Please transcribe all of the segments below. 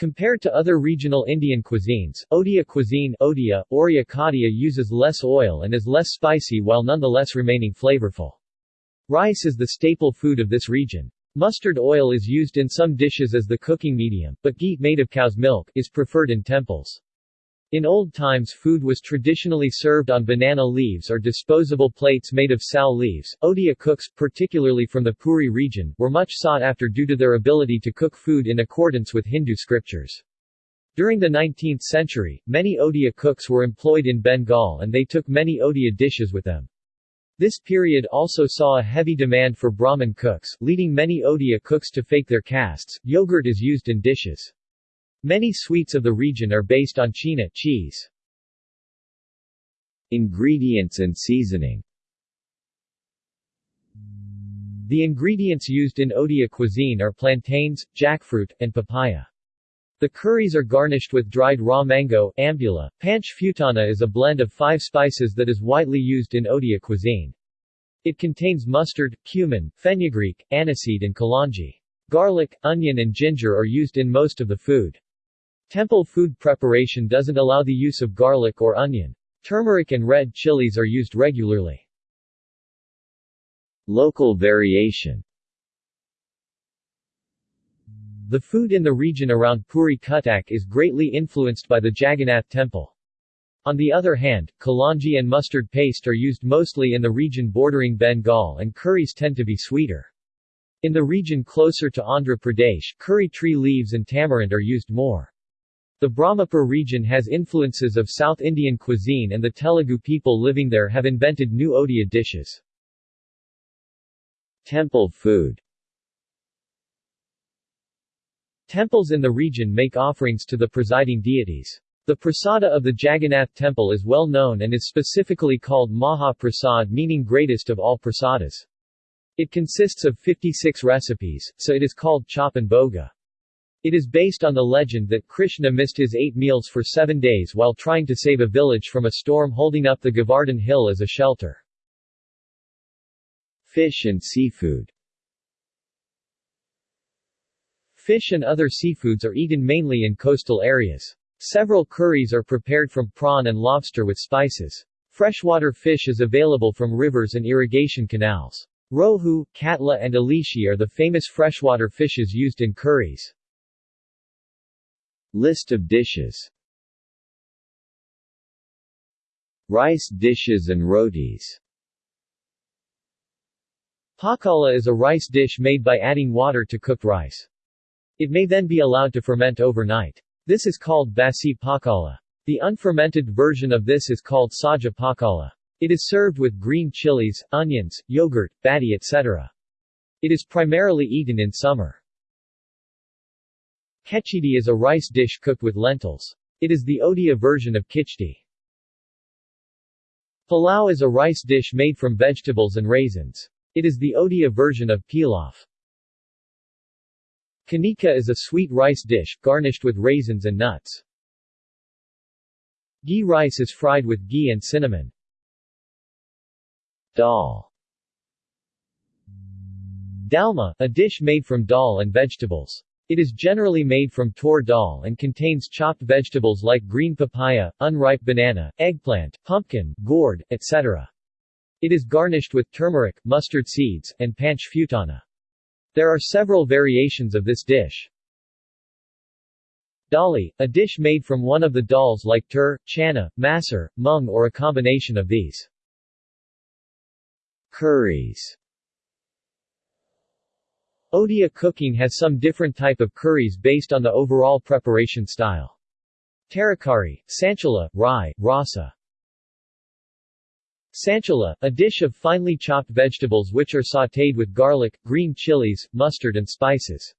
Compared to other regional Indian cuisines, Odia cuisine Odia, Oria Kadia uses less oil and is less spicy while nonetheless remaining flavorful. Rice is the staple food of this region. Mustard oil is used in some dishes as the cooking medium, but ghee made of cow's milk is preferred in temples. In old times food was traditionally served on banana leaves or disposable plates made of sal leaves. Odia cooks, particularly from the Puri region, were much sought after due to their ability to cook food in accordance with Hindu scriptures. During the 19th century, many Odia cooks were employed in Bengal and they took many Odia dishes with them. This period also saw a heavy demand for Brahmin cooks, leading many Odia cooks to fake their castes. Yogurt is used in dishes. Many sweets of the region are based on chena cheese. Ingredients and seasoning The ingredients used in Odia cuisine are plantains, jackfruit, and papaya. The curries are garnished with dried raw mango, ambula. Panch futana is a blend of five spices that is widely used in Odia cuisine. It contains mustard, cumin, fenugreek, aniseed and kalonji. Garlic, onion and ginger are used in most of the food. Temple food preparation doesn't allow the use of garlic or onion. Turmeric and red chilies are used regularly. Local variation The food in the region around Puri Cuttack is greatly influenced by the Jagannath temple. On the other hand, kalanji and mustard paste are used mostly in the region bordering Bengal and curries tend to be sweeter. In the region closer to Andhra Pradesh, curry tree leaves and tamarind are used more. The Brahmapur region has influences of South Indian cuisine and the Telugu people living there have invented new Odia dishes. Temple food Temples in the region make offerings to the presiding deities. The prasada of the Jagannath temple is well known and is specifically called Maha Prasad meaning greatest of all prasadas. It consists of 56 recipes, so it is called Chappan Bhoga. It is based on the legend that Krishna missed his eight meals for seven days while trying to save a village from a storm holding up the Govardhan Hill as a shelter. Fish and seafood Fish and other seafoods are eaten mainly in coastal areas. Several curries are prepared from prawn and lobster with spices. Freshwater fish is available from rivers and irrigation canals. Rohu, katla and alishi are the famous freshwater fishes used in curries. List of dishes Rice dishes and rotis Pakala is a rice dish made by adding water to cooked rice. It may then be allowed to ferment overnight. This is called basi pakala. The unfermented version of this is called saja pakala. It is served with green chilies, onions, yogurt, bati etc. It is primarily eaten in summer. Kechidi is a rice dish cooked with lentils. It is the Odia version of khichdi. Palau is a rice dish made from vegetables and raisins. It is the Odia version of pilaf. Kanika is a sweet rice dish, garnished with raisins and nuts. Ghee rice is fried with ghee and cinnamon. Dal Dalma, a dish made from dal and vegetables. It is generally made from tor dal and contains chopped vegetables like green papaya, unripe banana, eggplant, pumpkin, gourd, etc. It is garnished with turmeric, mustard seeds, and panch futana. There are several variations of this dish. Dali, a dish made from one of the dals like tur, chana, masur, mung or a combination of these. Curries Odia cooking has some different type of curries based on the overall preparation style. Tarakari, Sanchala, Rye, Rasa. Sanchala, a dish of finely chopped vegetables which are sautéed with garlic, green chilies, mustard and spices.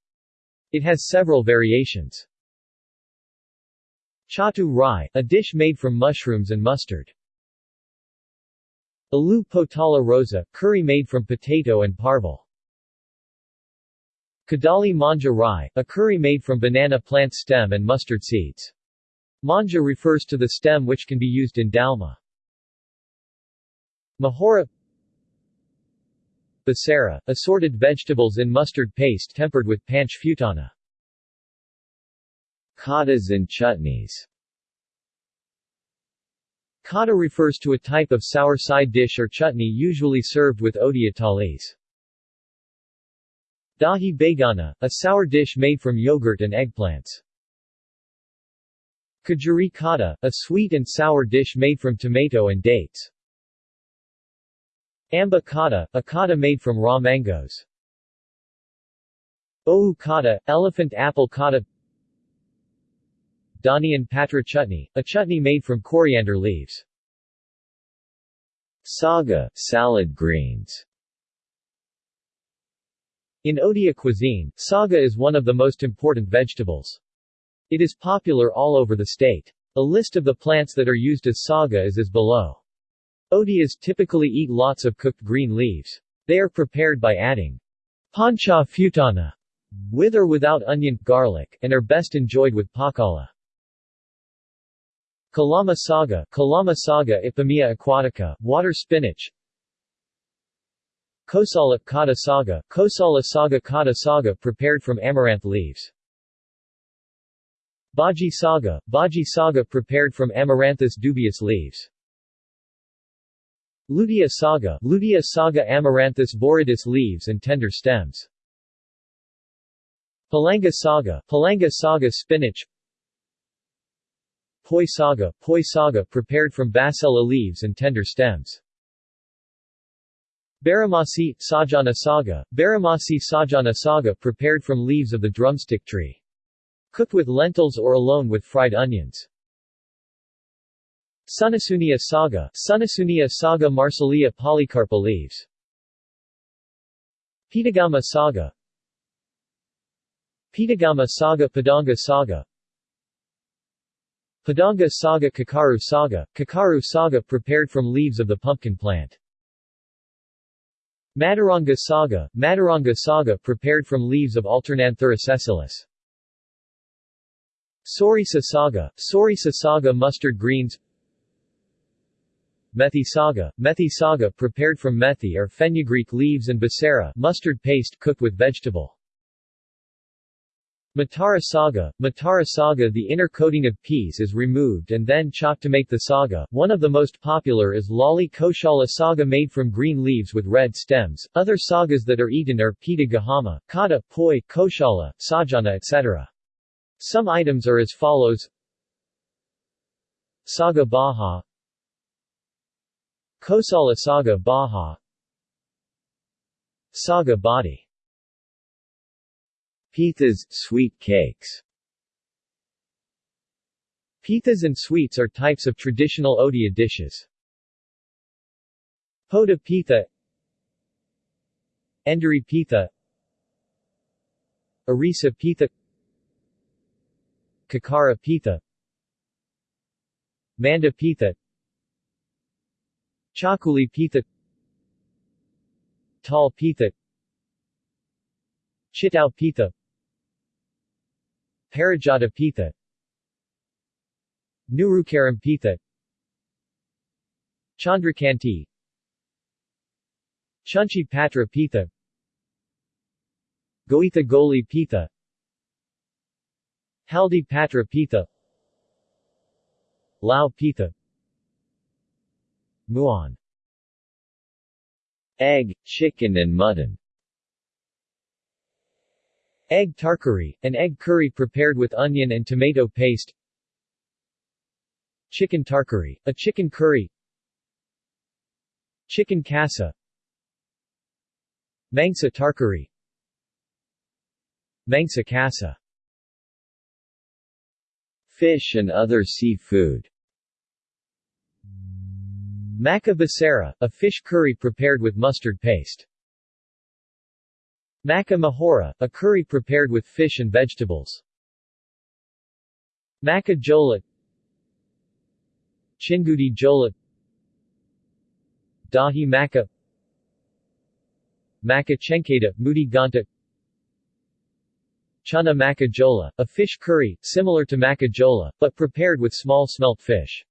It has several variations. Chatu Rye, a dish made from mushrooms and mustard. Alu Potala Rasa, curry made from potato and parval. Kadali manja rye, a curry made from banana plant stem and mustard seeds. Manja refers to the stem which can be used in dalma. Mahora Basara, assorted vegetables in mustard paste tempered with panch futana. Khadas and chutneys Khada refers to a type of sour side dish or chutney usually served with odia thalis. Dahi begana, a sour dish made from yogurt and eggplants. Kajuri khada, a sweet and sour dish made from tomato and dates. Amba khada, a khada made from raw mangoes. Ohu khada, elephant apple khada Dhaniyan patra chutney, a chutney made from coriander leaves. Saga, salad greens In Odia cuisine, saga is one of the most important vegetables. It is popular all over the state. A list of the plants that are used as saga is as below. Odias typically eat lots of cooked green leaves. They are prepared by adding pancha futana with or without onion, garlic, and are best enjoyed with pakala. Kalama saga Kalama saga Ipomoea aquatica, water spinach Kosala kata saga Kosala saga kata saga prepared from amaranth leaves. Bhaji saga Bhaji saga prepared from Amaranthus dubius leaves. Lutea saga Lutea saga Amaranthus viridis leaves and tender stems. Palanga saga Palanga saga spinach. Poi saga, poi saga prepared from basella leaves and tender stems. Baramasi, sajana saga, Baramasi sajana saga prepared from leaves of the drumstick tree. Cooked with lentils or alone with fried onions. Sunasunia saga, Sunasunia saga Marsilea polycarpa leaves. Pitagama saga Pitagama saga Padanga saga Padanga saga Kakaru saga, Kakaru saga prepared from leaves of the pumpkin plant. Madaranga saga, Madaranga saga prepared from leaves of Alternanthera sessilis. Sorisa saga, Sorisa saga mustard greens Methi saga, Methi saga prepared from methi or fenugreek leaves and basera mustard paste cooked with vegetable. Matara saga Matara saga The inner coating of peas is removed and then chopped to make the saga. One of the most popular is Lali Koshala saga made from green leaves with red stems. Other sagas that are eaten are Pita Gahama, Kata, Poi, Koshala, Sajana etc. Some items are as follows Saga Baha Kosala Saga Baha Saga Badi Pithas, sweet cakes. Pithas and sweets are types of traditional Odia dishes. Poda pitha Enduri pitha Arisa pitha Kakara pitha Manda pitha Chakuli pitha Tal pitha Chitao pitha Parijata Pitha Nurukaram Pitha Chandrakanti. Chunchi Patra Pitha Goitha Goli Pitha Haldi Patra Pitha Lao Pitha Muon. Egg, chicken and mutton Egg tarkari, an egg curry prepared with onion and tomato paste. Chicken tarkari, a chicken curry. Chicken kasa. Mangsa tarkari. Mangsa kasa. Fish and other seafood. Maka basera, a fish curry prepared with mustard paste Maka mahora, a curry prepared with fish and vegetables. Maka jola Chingudi jola Dahi maka Maka chenkeda, mudi ganta Chana maka jola, a fish curry, similar to maka jola, but prepared with small smelt fish.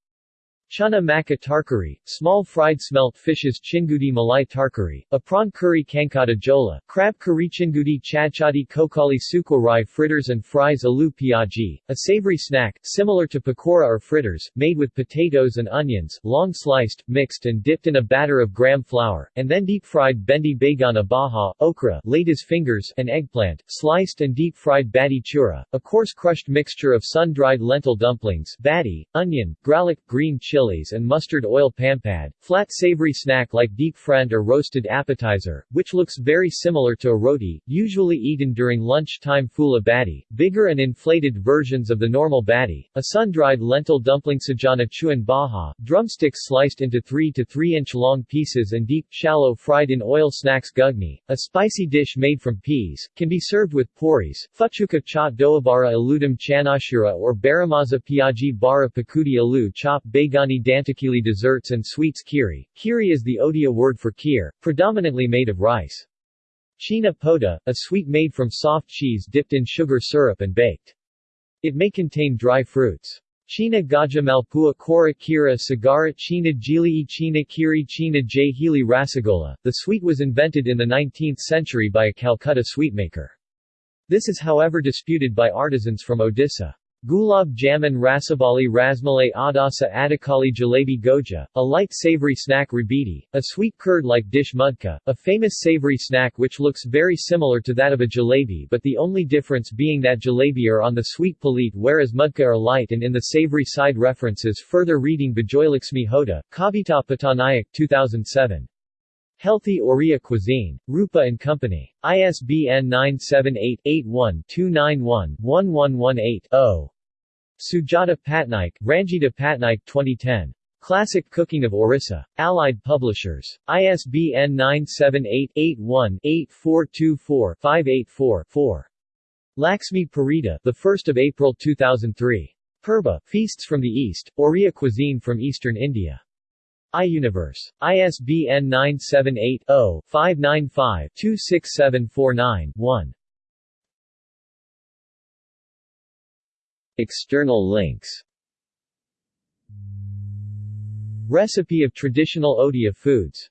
Chana maka tarkari, small fried smelt fishes chingudi malai tarkari, a prawn curry kankata jola, crab curry chingudi chadchadi kokali sukorai fritters and fries alu piaji, a savory snack, similar to pakora or fritters, made with potatoes and onions, long sliced, mixed and dipped in a batter of gram flour, and then deep-fried bendi bagana baha, okra, ladies fingers, and eggplant, sliced and deep-fried bati chura, a coarse crushed mixture of sun-dried lentil dumplings, bati, onion, gralik, green chili, chilies and mustard oil pampad, flat savory snack like deep fried or roasted appetizer, which looks very similar to a roti, usually eaten during lunchtime fula bati, bigger and inflated versions of the normal bati, a sun-dried lentil dumpling sajana chuan baha, drumsticks sliced into 3 to 3 inch long pieces and deep, shallow fried in oil snacks gugni, a spicy dish made from peas, can be served with puris, fuchuka cha doabara aludum chanashura or baramaza piaji bara pakudi alu chop dantakili desserts and sweets kiri. Kiri is the Odia word for kheer, predominantly made of rice. China poda, a sweet made from soft cheese dipped in sugar syrup and baked. It may contain dry fruits. China Gaja Malpua Kora Kira Sagara China Jili China Kiri China Jahili Rasagola. The sweet was invented in the 19th century by a Calcutta sweetmaker. This is however disputed by artisans from Odisha. Gulab Jamun Rasabali Rasmalai Adasa Adakali Jalebi Goja, a light savory snack rabidi, a sweet curd-like dish mudka, a famous savory snack which looks very similar to that of a jalebi but the only difference being that jalebi are on the sweet palit whereas mudka are light and in the savory side references further reading Bajoylakshmi Hoda, Kavita Patanayak 2007. Healthy Oriya Cuisine. Rupa Company. ISBN 978-81-291-1118-0. Sujata Patnaik, Ranjita Patnaik 2010. Classic Cooking of Orissa. Allied Publishers. ISBN 978-81-8424-584-4. Laxmi Parida, the 1st of April 2003. Purba, Feasts from the East, Oriya Cuisine from Eastern India iUniverse. ISBN 978-0-595-26749-1. External links Recipe of traditional Odia foods